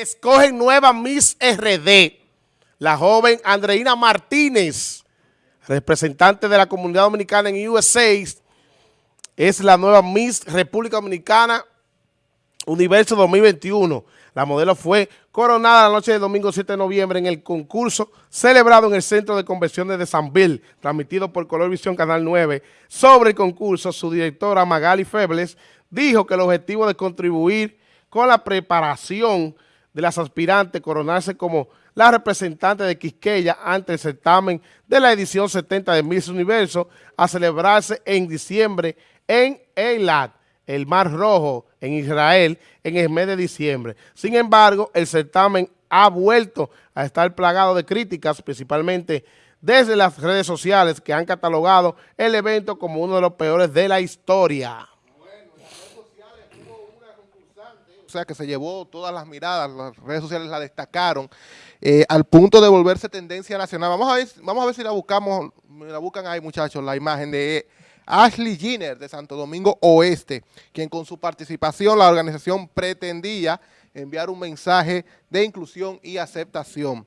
escogen nueva Miss RD. La joven Andreina Martínez, representante de la comunidad dominicana en USA, es la nueva Miss República Dominicana Universo 2021. La modelo fue coronada la noche del domingo 7 de noviembre en el concurso celebrado en el Centro de Convenciones de San Bill, transmitido por Color Visión Canal 9. Sobre el concurso, su directora Magali Febles dijo que el objetivo de contribuir con la preparación de las aspirantes coronarse como la representante de Quisqueya ante el certamen de la edición 70 de Miss Universo a celebrarse en diciembre en Eilat, el Mar Rojo, en Israel, en el mes de diciembre. Sin embargo, el certamen ha vuelto a estar plagado de críticas, principalmente desde las redes sociales que han catalogado el evento como uno de los peores de la historia. O sea, que se llevó todas las miradas, las redes sociales la destacaron, eh, al punto de volverse tendencia nacional. Vamos a ver, vamos a ver si la buscamos, la buscan ahí muchachos, la imagen de Ashley Giner de Santo Domingo Oeste, quien con su participación la organización pretendía enviar un mensaje de inclusión y aceptación.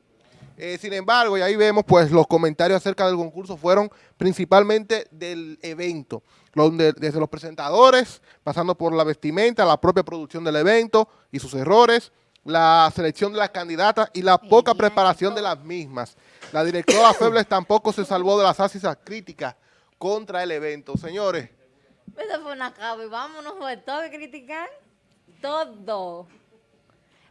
Eh, sin embargo, y ahí vemos, pues los comentarios acerca del concurso fueron principalmente del evento, donde desde los presentadores, pasando por la vestimenta, la propia producción del evento y sus errores, la selección de las candidatas y la poca preparación de las mismas. La directora Febles tampoco se salvó de las ácidas críticas contra el evento. Señores. Eso fue una cabo y vámonos, fue todo criticar, todo.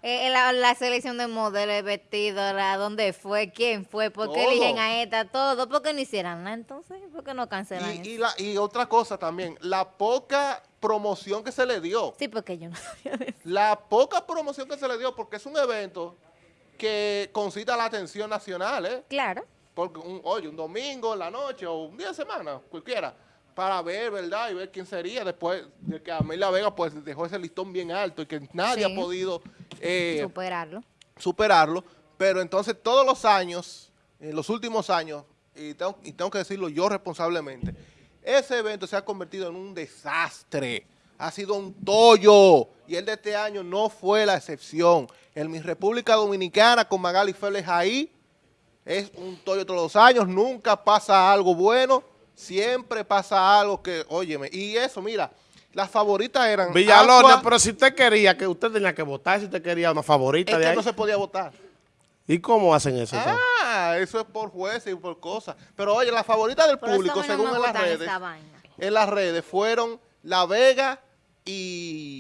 Eh, la, selección de modelos, vestidos, la, dónde fue, quién fue, por qué eligen a esta, todo. ¿Por qué no hicieran nada entonces? ¿Por qué no cancelan y, y, otra cosa también, la poca promoción que se le dio. Sí, porque yo no sabía de eso. La poca promoción que se le dio, porque es un evento que concita la atención nacional, ¿eh? Claro. Porque, un, oye, un domingo en la noche o un día de semana, cualquiera para ver, ¿verdad? Y ver quién sería después de que Amelia Vega pues dejó ese listón bien alto y que nadie ha podido eh, superarlo. Superarlo. Pero entonces todos los años, en los últimos años, y tengo, y tengo que decirlo yo responsablemente, ese evento se ha convertido en un desastre. Ha sido un tollo. Y el de este año no fue la excepción. En mi República Dominicana, con Magali Félix ahí, es un tollo todos los años. Nunca pasa algo bueno siempre pasa algo que, óyeme, y eso, mira, las favoritas eran... Villalona, pero si usted quería, que usted tenía que votar, si usted quería una favorita es que no se podía votar. ¿Y cómo hacen eso? Ah, eso es por jueces y por cosas. Pero oye, las favoritas del público, según en las redes, en las redes fueron La Vega y,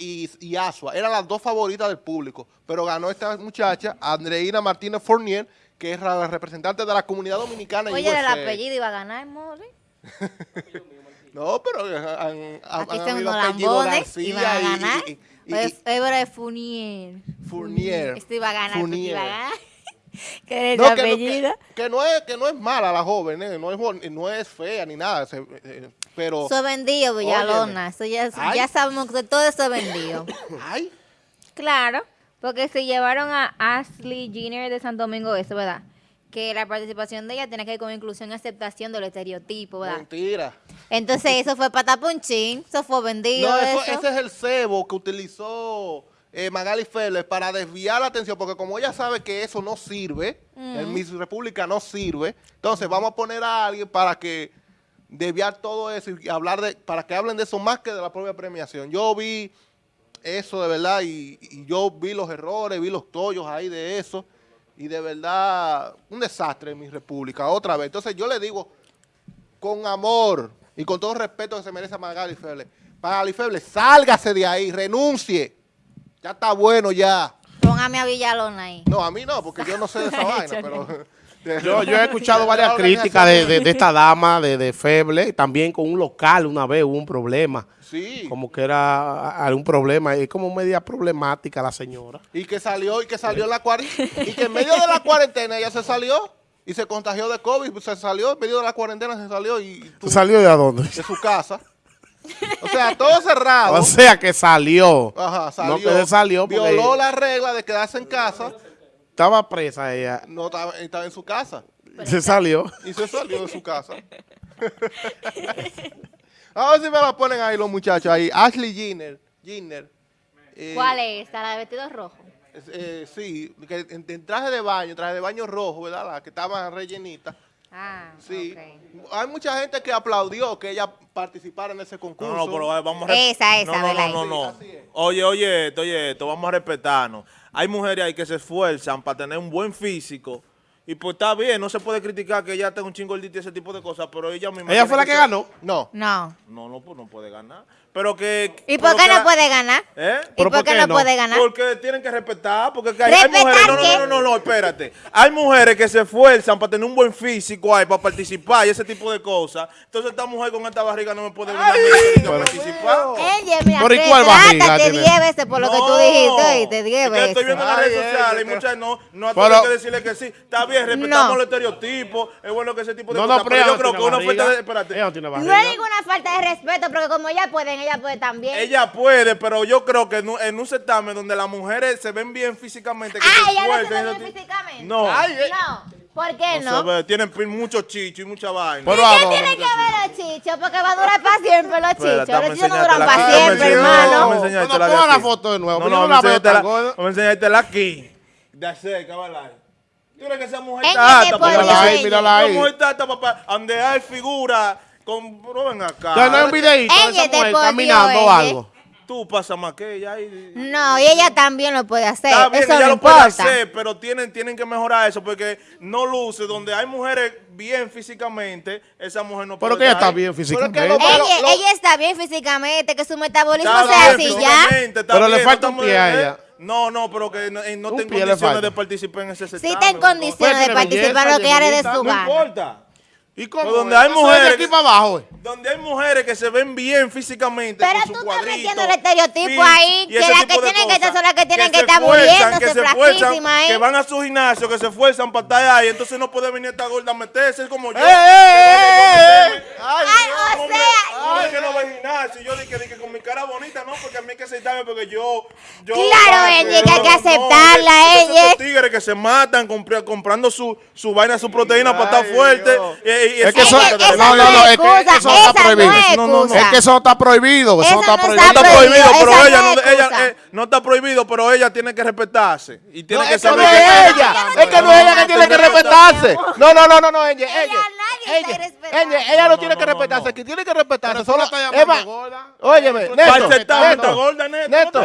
y, y, Asua. Eran las dos favoritas del público. Pero ganó esta muchacha, Andreina Martínez Fournier, que es la representante de la comunidad dominicana. Oye, el apellido iba a ganar, Mori. no, pero han, han, Aquí han habido apellidos García iban a ganar. Y, y, y, pues Fournier. Fournier. Esto iba a ganar, Fournier. iba a ganar. que, no, apellido. Que, no es, que no es mala la joven, eh, no, es, no es fea ni nada, se, eh, pero... Eso vendido, Villalona, eso ya, ya sabemos que todo eso vendido. Ay. Claro. Porque se llevaron a Ashley Jenner de Santo Domingo eso, ¿verdad? Que la participación de ella tiene que ver con inclusión y aceptación de los estereotipos, ¿verdad? Mentira. Entonces eso fue patapunchín, eso fue vendido. No, ese es el cebo que utilizó eh, Magali Félix para desviar la atención, porque como ella sabe que eso no sirve, en Miss República no sirve, entonces vamos a poner a alguien para que desviar todo eso y hablar de, para que hablen de eso más que de la propia premiación. Yo vi eso de verdad, y, yo vi los errores, vi los tollos ahí de eso, y de verdad, un desastre en mi república, otra vez. Entonces yo le digo, con amor y con todo respeto que se merece a Magali Feble, Magali Feble, sálgase de ahí, renuncie, ya está bueno ya. Póngame a Villalona ahí. No, a mí no, porque yo no sé de esa vaina, pero... Yo, yo he escuchado varias críticas de, de, esta dama, de, de Feble, también con un local una vez hubo un problema. Sí. Como que era algún problema, es como media problemática la señora. Y que salió, y que salió en la cuarentena, y que en medio de la cuarentena ella se salió y se contagió de COVID, se salió, en medio de la cuarentena se salió y... ¿Se salió de dónde? De su casa. O sea, todo cerrado. O sea, que salió. Ajá, salió. No que salió Violó la regla de quedarse en casa. Estaba presa ella. No, estaba, estaba en su casa. Se salió. Y se salió de su casa. A ver si me la ponen ahí los muchachos ahí. Ashley Ginner. Ginner eh, ¿Cuál es? ¿Está la de vestido rojo? eh, sí, que en, en traje de baño, traje de baño rojo, ¿verdad? La que estaba rellenita. Ah, Sí. Hay mucha gente que aplaudió que ella participara en ese concurso. No, no, pero eh, vamos a... Esa, esa, no, no, no, no, no. Oye, oye esto, oye esto, vamos a respetarnos. Hay mujeres ahí que se esfuerzan para tener un buen físico y pues está bien, no se puede criticar que ella tenga un chingo gordito y ese tipo de cosas, pero ella misma... Ella fue la que ser- ganó. No. No. No, no, pues no puede ganar. Pero que... ¿Y por qué que no la- puede ganar? ¿Eh? ¿Y ¿Pero por por qué qué no no? puede ganar? Porque tienen que respetar, porque que hay, hay ¿Respetar mujeres, no, no, no, no, no, espérate. Hay mujeres que se esfuerzan para tener un buen físico ahí, para participar y ese tipo de cosas. Entonces esta mujer con esta barriga no me puede venir a mí a participar. Ella, mira, ¿y cuál barriga tiene? 10 veces por lo que tú No, dijiste, oíste, 10 es que veces. estoy viendo en las redes sociales y muchas no, no hay que decirle que sí. Está bien, respetamos No. los estereotipos, es bueno que ese tipo de No, cosas, no, pero pero yo ella creo no que una tiene oferta de, espérate, Ella no No es ninguna falta de respeto, porque como ellas pueden, ella puede también. ella puede, pero yo creo que en un, en un certamen donde las mujeres se ven bien físicamente, que ah, ella no se esfuerzan, ve ese bien físicamente. No. Ay, eh. No. ¿Por qué No no? tienen mucho chicho y mucha vaina. Pero ¿Y ¿a qué tiene que ver los chichos? Porque va a durar para siempre los chichos. Los chichos no duran para siempre, hermano. No, enseñártela no, ponga la foto de nuevo, No, no, no tan enseñártela- gorda. vamos a enseñártela aquí. De cerca, ¿verdad? ¿Tú crees que esa mujer está alta, papá? Mírala ahí, Ella- mírala Esa ahí. mujer está alta, papá. Donde hay figuras con... No ven acá. Ya no hay un videíto de Ella esa te mujer ponió, caminando o ella. algo. Tú pasas más que ella. y- No, y ella también lo puede hacer. Está bien, Eso ella no lo puede hacer, pero tienen, tienen que mejorar eso porque no luce. Donde hay mujeres bien físicamente, esa mujer no puede Pero que ella está bien Pero físicamente. es que lo- Ella, lo- ella está bien físicamente, que su metabolismo Está sea bien así ya. Pero le falta un pie a eh, ella. No, no, pero que no, eh, no le condiciones de participar en ese Sí certamen. está en no- condiciones Pues de tiene participar lo que dé bonita, su No importa. ¿Y cómo? Pero donde hay de mujeres aquí para abajo. Eh. Donde hay mujeres que se ven bien físicamente Pero con tú su estás metiendo el estereotipo ahí, que ese las que tienen que estar son las que tienen que se estar muriéndose, que se esfuerzan, flaquísimas ahí. Que van a su gimnasio, que se esfuerzan para estar ahí, entonces no puede venir esta gorda a meterse como yo. ¡Eh, eh, eh, eh! Ay, Ay, o Hombre, sea, hombre, que no va al gimnasio. Yo dije, dije con mi cara bonita, no, porque a mí hay que aceptarme, porque yo. yo Claro, Enya, que hay que aceptarla, no, esos Enya. tigres que se matan compra- comprando su, su vaina, su proteína para estar Ay, fuerte. Dios. Y, y- y Es que Ella- no, no, no, es es que está prohibido. no es No, no. Es que eso está prohibido. Eso Eso está no prohibido. está prohibido, pero ella, no ella eh, no está prohibido, pero ella tiene que respetarse. Y tiene No, que es que no saber es que- ella, es que no es ella que tiene que respetarse. No, no, no, no, no, ella, Ella, ella. está Ella, ella, ella no No, tiene no, que respetarse, no. quien tiene que respetarse Pero solo. la estás Es llamando más, gorda. óyeme, certamen, está Néstor, gorda, Neto. Néstor.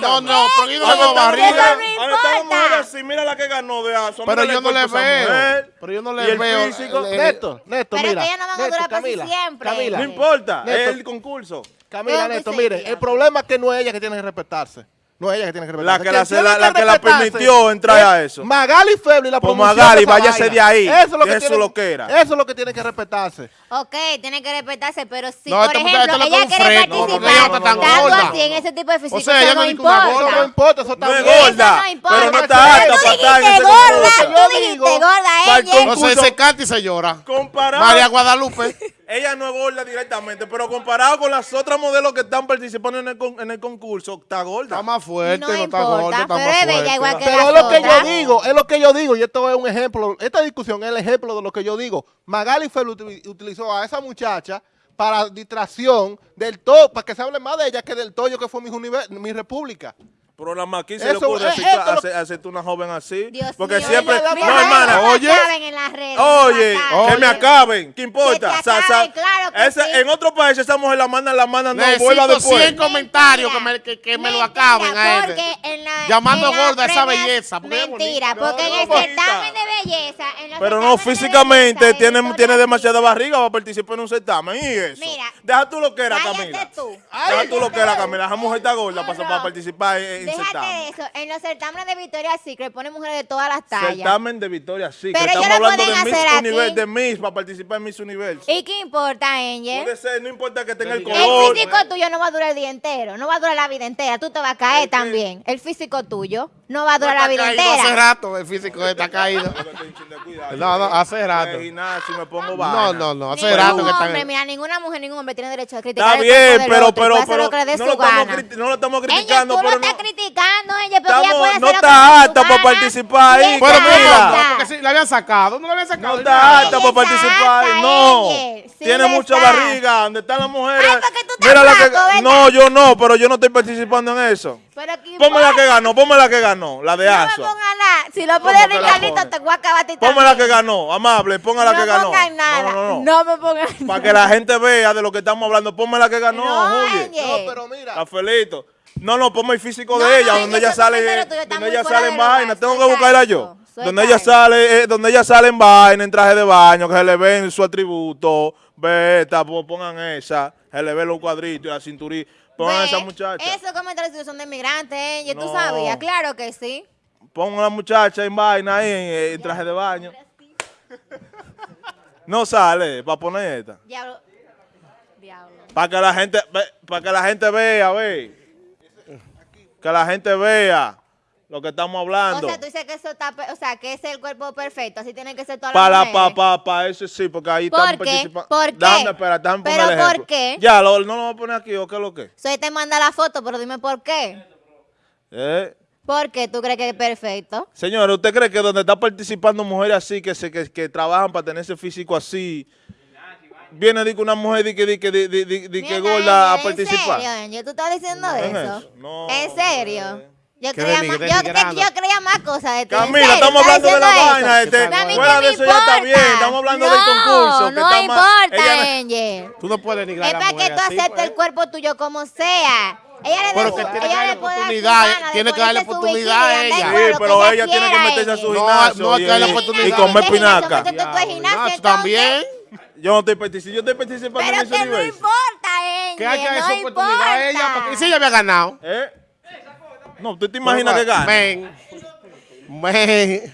No No, pero yo no barriga. Ahora está la importa. mujer así, mira la que ganó de Aso. Pero mira yo no le veo. Pero yo no le el veo. físico. eh, Néstor, Néstor, Pero mira. que ella no van a durar Camila, siempre. Camila, No importa, es el concurso. Camila, muy mire, el problema es que no es ella que tiene que respetarse. No es ella que tiene que La respetarse. que la- tiene la- la que la permitió entrar es a eso. Magali Febli, la Pues promoción Magali, váyase vaina. de ahí. Eso es lo que tiene, loquera. Eso es lo que tiene que respetarse. Ok, tiene que respetarse, pero si, No, por ejemplo, ella quiere participar ella está tan tanto gorda. así en ese tipo de físico, sea, ella eso no no importa. Eso no importa, eso está No bien. gorda, no importa. pero no está alta para estar en dijiste ese gorda, tú dijiste gorda, ella. concurso- Entonces se canta y se llora. Comparado, María Guadalupe. Ella no es gorda directamente, pero comparado con las otras modelos que están participando en el, con- en el concurso, está gorda. Está más fuerte, No no, está gorda, está pero más es fuerte. igual que Pero es lo que yo digo, es lo que yo digo, y esto es un ejemplo, esta discusión es el ejemplo de lo que yo digo. Magali util- utilizó a esa muchacha para distracción del todo, para que se hable más de ella que del toyo que fue mi, mi república. Pero la maquilla se le ocurre eh, aceptar- esto lo- hace- aceptar una joven así. Dios porque mío, siempre. mira, No, hermana. oye. acaben en las redes, Oye, que me acaben, ¿qué importa? Que te acaben, claro que esa- sí. En otro país esa mujer la mandan, la mandan, no vuelva después. 100 comentarios que me, que, que me lo acaben a la- Llamando en gorda esa premia- belleza, porque Mentira, porque No, en no, el certamen de belleza. en los Pero no, físicamente belleza, tiene, tiene demasiada barriga para participar en un certamen. ¿Y eso? Mira, Deja tú lo que era, Camila. Deja tú lo que era, Camila. Esa mujer está gorda para participar en, en Déjate certamen. de eso. En los certámenes de Victoria's Secret ponen mujeres de todas las tallas. Certamen de Victoria, sí. Pero ellos estamos lo hablando pueden de Miss hacer aquí. Universe, de Miss, para participar en Miss Universe. ¿Y qué importa, Angel? Puede ser, no importa que tenga el El color. físico tuyo no va a durar el día entero, no va a durar la vida entera. Tú te vas a caer ¿El también. El físico tuyo no va a durar No la vida caído Hace entera. rato el físico está caído. No, no, hace rato. Me pongo No, no, no, hace Ningún rato que hombre, están. mira, ninguna mujer, ningún hombre tiene derecho a criticar Está bien, pero, pero, pero no, lo estamos gana. criti- no lo estamos Ella, criticando, tú lo pero estás no. criticando, ella, porque ella puede hacer no está apta para participar ahí, Y Pero está mi Camila. amor, apta. porque si la habían sacado, no la habían sacado. No está Ella para participar. está, No. Tiene mucha está. barriga. ¿Dónde están las mujeres? Ay, porque tú estás Mira la que. No, yo no, pero yo no estoy participando en eso. Pero ¿qué Ponme la que ganó, ponme la que ganó, la de No me Asua. Si lo ¿Cómo pones Ricardito, pone? te voy a acabar Ponme la que ganó, amable, ponga la no que ganó. pongan nada. No, no, no. No me pongan nada. Para que la gente vea de lo que estamos hablando, ponme la que ganó, No, Juli. Ángel. No, pero mira. Rafaelito. No, no, ponme el físico No, de ella, no, donde ella sale, donde ella sale en vaina, tengo que buscarla yo. Donde ella sale, eh, donde ella sale en vaina, en traje de baño, que se le ven su atributo, beta, po- pongan esa, se le ven los cuadritos y la cinturita, pongan a Ve, esa muchacha. Esos comentarios son de migrantes, ¿eh? Yo tú sabías, claro que sí. Pongan a la muchacha en vaina ahí, en, en traje de baño. No sale, para poner esta. Diablo. Diablo. Para que la gente, para que la gente vea, ve. Que la gente vea lo que estamos O hablando. sea, tú dices que eso está, o sea, que ese es el cuerpo perfecto, así tienen que ser todas las Para, mujeres. pa, pa, pa, eso sí, porque ahí ¿Por estamos qué? participando. ¿Por qué? Déjame, espera, déjame poner ¿Pero el por qué? Ya, lo- no lo voy a poner aquí, ¿o qué es lo que? Soy te manda la foto, pero dime por qué. ¿Eh? ¿Por qué tú crees que es perfecto? Señora, ¿usted cree que donde está participando mujeres así, que, se, que, que trabajan para tener ese físico así, viene que una mujer di que, di que, di, di- di- di que gorda a participar? ¿En serio? ¿Tú estás diciendo ¿En eso? No, ¿En serio? Yo Que creía, más, yo, yo creía más cosas de ti. ¿En Camila, estamos ¿Estás hablando de la vaina, este, fuera de eso ya está bien, estamos hablando del No, concurso, que No más- importa, Angel. Tú no puedes denigrar Es a la para que tú aceptes pues. el cuerpo tuyo como sea. Ella le Pero que tiene que ella darle oportunidad, de tiene que darle oportunidad a ella. Sí, pero que ella tiene que meterse a su gimnasio no, y, que comer pinaca. también. Yo no estoy participando, yo estoy participando en Pero ese que no importa, Angel. Que haya no esa oportunidad a ella, porque si ella había ganado. ¿Eh? No, ¿tú te imaginas que gana? Men, men,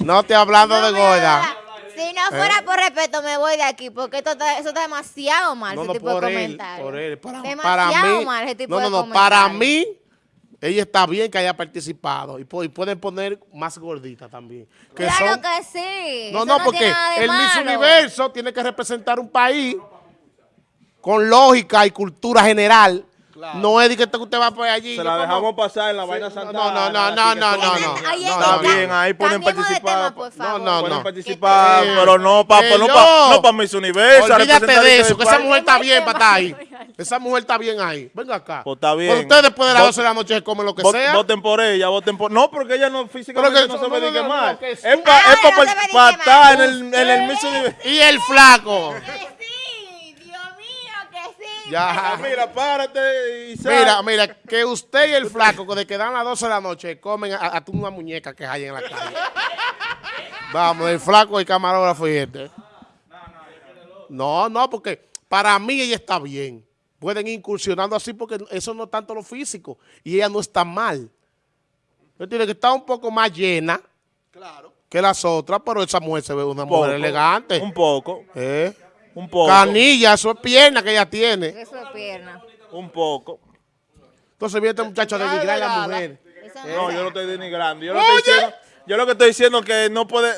no estoy hablando No de gorda. Si no fuera por respeto, me voy de aquí, porque esto está, eso está demasiado mal, No, ese no, tipo de por él, comentarios. por él. Para, demasiado para mí, mal ese tipo no, de no, no, comentarios. para mí, ella está bien que haya participado y, pu- y pueden poner más gordita también. Que Claro son- que sí. no, eso no, porque el Miss. Universo tiene que representar un país con lógica y cultura general. No es de que usted va por allí. Se la como- dejamos pasar en la vaina Santa. no, no, no, no, no, no. ahí no, Está está. bien, ahí pueden participar. tema, por No, favor. no, Pueden no. participar, pero no para no pa, no pa Miss Universo. Olvídate de eso, que esa mujer está bien para estar ahí. Esa mujer está bien ahí. Venga acá. Pues está bien. Pero ustedes después de las Vot- 12 de la noche se comen lo que Vot- sea. Voten por ella, voten por... No, porque ella no físicamente que no se ve no, de no, que no, mal. no, que Es sí. para estar en el, en el Miss Universo. Y el flaco. Que sí, Dios mío, que sí. Ya. Mira, párate y sal. Mira, mira, que usted y el flaco, que de que dan las 12 de la noche, comen a, a una muñeca que hay en la calle. Vamos, el flaco, el camarógrafo y este. No, no, porque para mí ella está bien. Pueden ir incursionando así porque eso no es tanto lo físico. Y ella no está mal. Tiene que estar un poco más llena Claro. que las otras, pero esa mujer se ve una poco, mujer elegante. Un poco, ¿Eh? Un poco. Canilla, eso es pierna que ella tiene. Eso es pierna. Un poco. Entonces viene este muchacho a denigrar a la mujer. No, yo no estoy denigrando. Yo, lo estoy diciendo, yo lo que estoy diciendo es que no puede...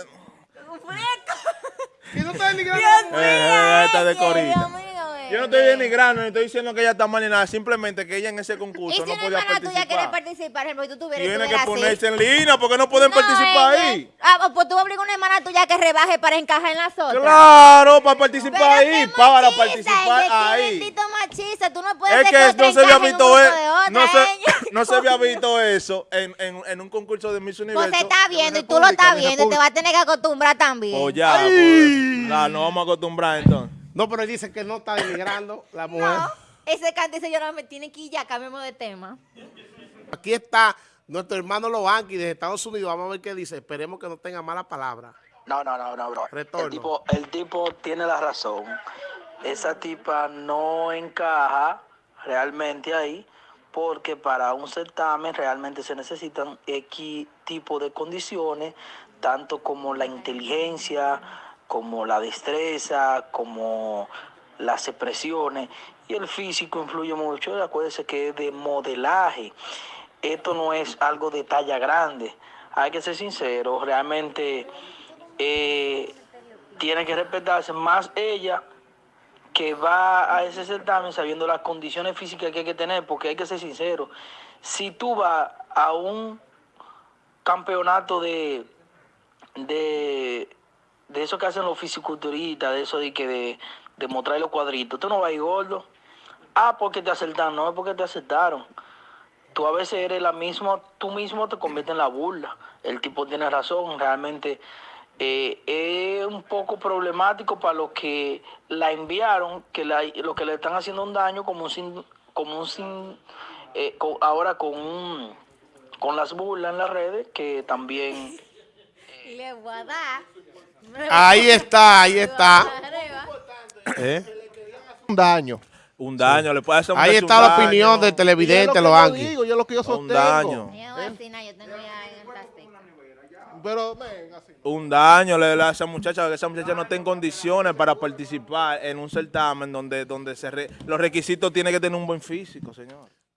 ¿Y no está denigrando? Eh, esta de Dios corita. Yo no estoy denigrando, ni estoy diciendo que ella está mal ni nada. Simplemente que ella en ese Y concurso si no una podía hermana tuya quiere participar. participar, por ejemplo, y tú tuvieras Tiene que ponerse así. en línea porque no pueden No, participar ella- ahí. Ah, pues tú obligas a una hermana tuya que rebaje para encajar en las otras. Claro, para participar Pero ahí, para participar ahí. machista, tú no puedes Es ser que no se había visto eso, otra, no se, no había visto eso en, un concurso de Miss Universo. Pues se está viendo y tú lo estás viendo y te vas a tener que acostumbrar también. Pues ya, pues, nos vamos a acostumbrar entonces. No, pero él dice que no está denigrando la mujer. No, ese cante dice yo no me tiene que ir ya, cambiemos de tema. Aquí está nuestro hermano Loanqui de Estados Unidos. Vamos a ver qué dice. Esperemos que no tenga mala palabra. No, no, no, no, bro. Retorno. El tipo, el tipo tiene la razón. Esa tipa no encaja realmente ahí porque para un certamen realmente se necesitan X tipo de condiciones, tanto como la inteligencia, como la destreza, como las expresiones. Y el físico influye mucho. Acuérdese que es de modelaje. Esto no es algo de talla grande. Hay que ser sincero, realmente eh, tiene que respetarse más ella que va a ese certamen sabiendo las condiciones físicas que hay que tener, porque hay que ser sincero. Si tú vas a un campeonato de, de, de eso que hacen los fisiculturistas, de eso de que de, demostrar los cuadritos. Tú no vas a ir gordo. Ah, porque te acertaron. No es porque te aceptaron. Tú a veces eres la misma, tú mismo te conviertes en la burla. El tipo tiene razón, realmente eh, es un poco problemático para los que la enviaron, que la, lo que le están haciendo un daño como un sin, como un sin, eh, ahora con un- con las burlas en las redes que también Le voy a dar. Ahí está, ahí está. ¿Eh? Un daño. Un daño, le puede hacer a un Ahí está un la opinión daño. del televidente, lo los que yo Anki. digo, yo lo que yo Un sostengo. daño. En el plástico. Pero, así. Un daño le da a esa muchacha, que esa muchacha no está en condiciones para participar en un certamen donde, donde se re- los requisitos tiene que tener un buen físico, señor.